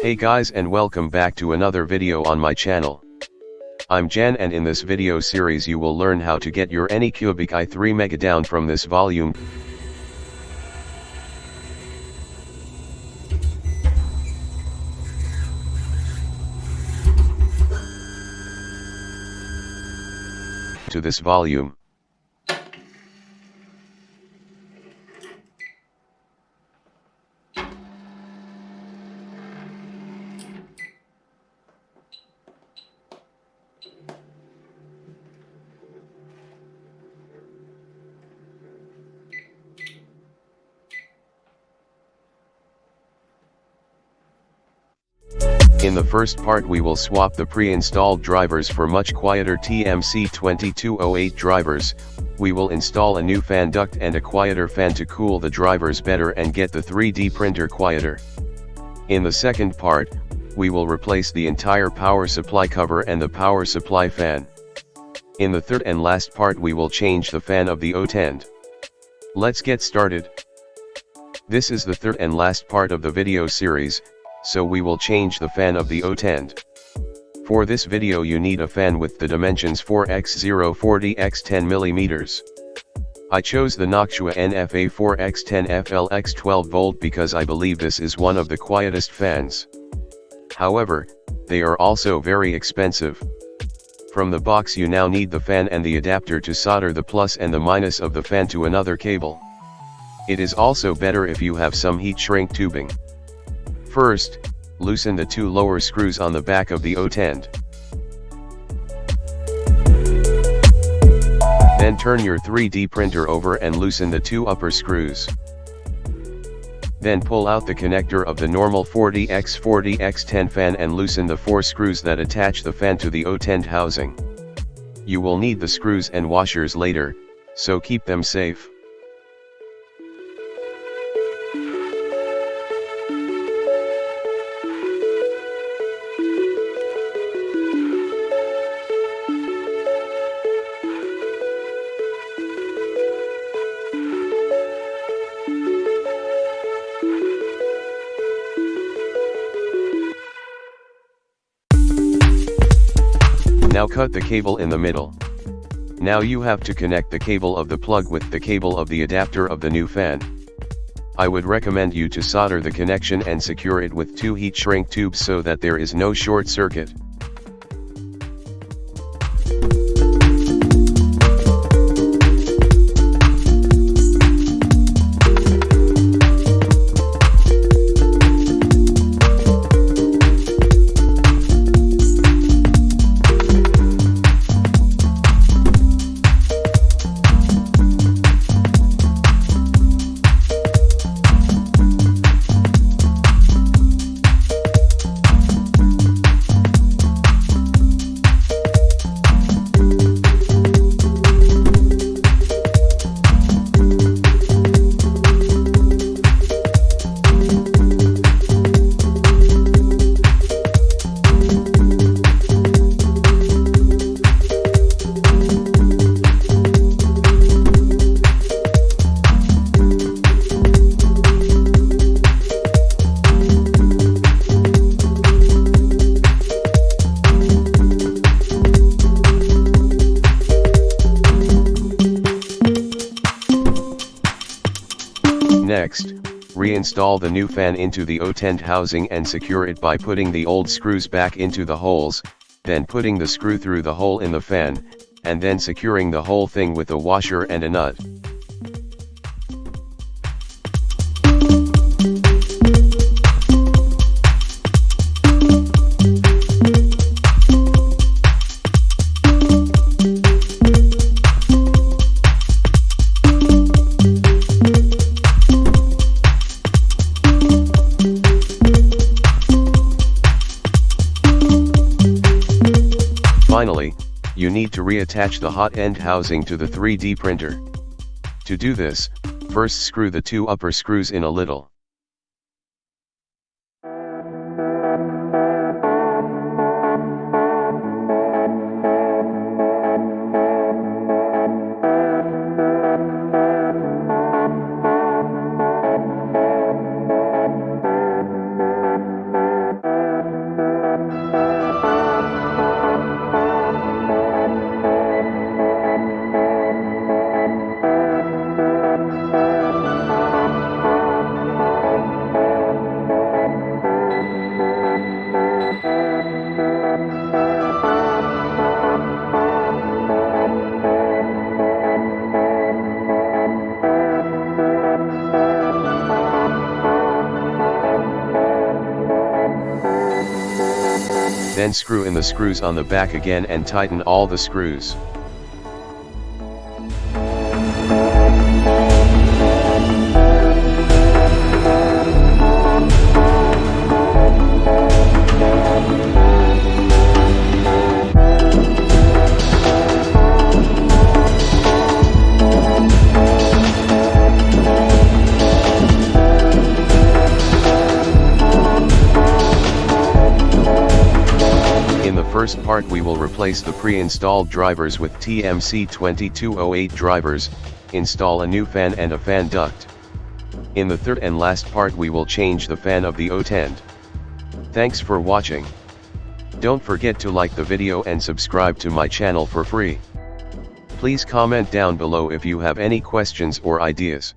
Hey guys and welcome back to another video on my channel. I'm Jan and in this video series you will learn how to get your Anycubic i3 Mega down from this volume. to this volume. In the first part we will swap the pre-installed drivers for much quieter TMC2208 drivers, we will install a new fan duct and a quieter fan to cool the drivers better and get the 3D printer quieter. In the second part, we will replace the entire power supply cover and the power supply fan. In the third and last part we will change the fan of the hot end. Let's get started. This is the third and last part of the video series, so we will change the fan of the hot end. For this video you need a fan with the dimensions 4x040x10mm. I chose the Noctua NFA4x10FLX12V because I believe this is one of the quietest fans. However, they are also very expensive. From the box you now need the fan and the adapter to solder the plus and the minus of the fan to another cable. It is also better if you have some heat shrink tubing. First, loosen the two lower screws on the back of the hot end. Then turn your 3D printer over and loosen the two upper screws. Then pull out the connector of the normal 40x40x10 fan and loosen the four screws that attach the fan to the hot end housing. You will need the screws and washers later, so keep them safe. Now cut the cable in the middle. Now you have to connect the cable of the plug with the cable of the adapter of the new fan. I would recommend you to solder the connection and secure it with two heat shrink tubes so that there is no short circuit. Next, reinstall the new fan into the hot end housing and secure it by putting the old screws back into the holes, then putting the screw through the hole in the fan, and then securing the whole thing with a washer and a nut. Need to reattach the hot end housing to the 3D printer. To do this, first screw the two upper screws in a little. Then screw in the screws on the back again and tighten all the screws. In the first part we will replace the pre-installed drivers with TMC2208 drivers, install a new fan and a fan duct. In the third and last part we will change the fan of the hot end. Thanks for watching. Don't forget to like the video and subscribe to my channel for free. Please comment down below if you have any questions or ideas.